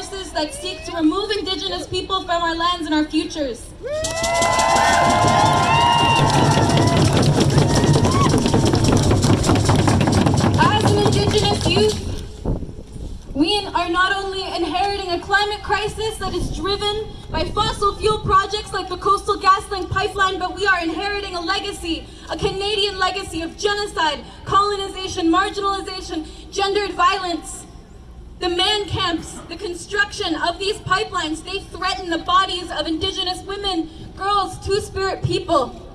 forces that seek to remove indigenous people from our lands and our futures. As an indigenous youth, we are not only inheriting a climate crisis that is driven by fossil fuel projects like the Coastal GasLink pipeline, but we are inheriting a legacy, a Canadian legacy of genocide, colonization, marginalization, gendered violence. Camps, the construction of these pipelines, they threaten the bodies of Indigenous women, girls, Two-Spirit people.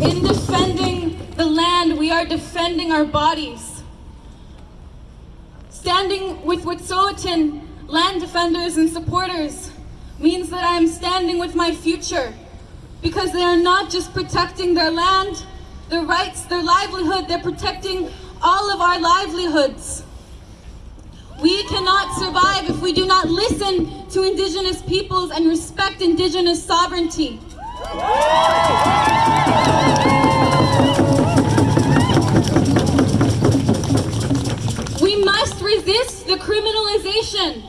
In defending the land, we are defending our bodies. Standing with Wet'suwet'en land defenders and supporters means that I am standing with my future because they are not just protecting their land, their rights, their livelihood, they're protecting all of our livelihoods. We cannot survive if we do not listen to Indigenous peoples and respect Indigenous sovereignty. We must resist the criminalization,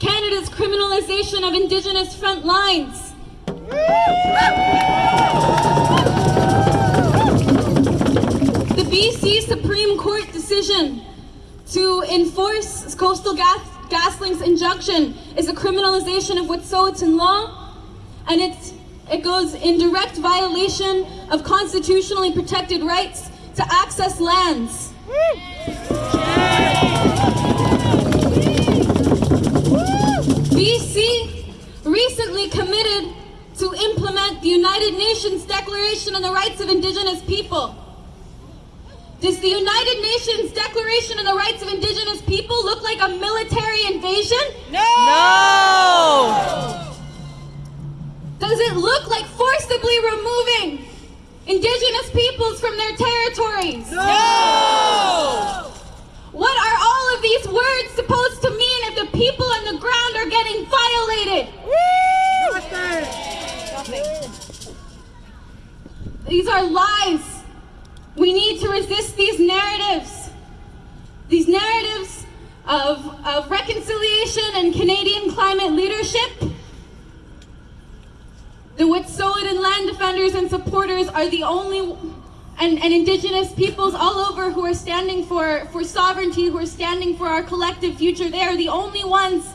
Canada's criminalization of Indigenous front lines. Decision to enforce Coastal Gas GasLink's injunction is a criminalization of Wet'suwet'en law, and it's, it goes in direct violation of constitutionally protected rights to access lands. BC recently committed to implement the United Nations Declaration on the Rights of Indigenous People. Does the United Nations Declaration on the Rights of Indigenous People look like a invasion? No! Does it look like forcibly removing Indigenous peoples from their territories? No! What are all of these words supposed to mean if the people on the ground are getting violated? These are lies. We need to resist these narratives. These narratives of, of reconciliation and Canadian climate leadership. The Wet'suwet'en land defenders and supporters are the only and, and indigenous peoples all over who are standing for, for sovereignty, who are standing for our collective future. They are the only ones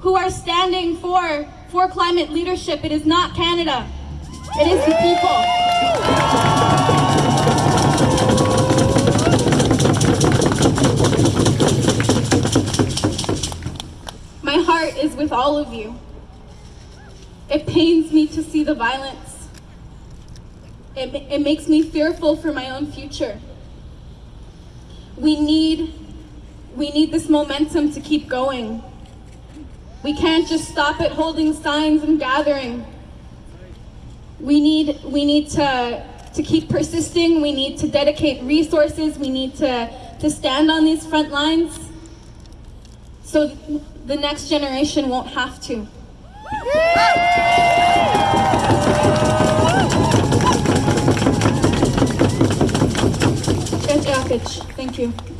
who are standing for, for climate leadership. It is not Canada. It is the people. My heart is with all of you. It pains me to see the violence. It, it makes me fearful for my own future. We need, we need this momentum to keep going. We can't just stop at holding signs and gathering. We need, we need to, to keep persisting. We need to dedicate resources. We need to, to stand on these front lines so the next generation won't have to. Thank you.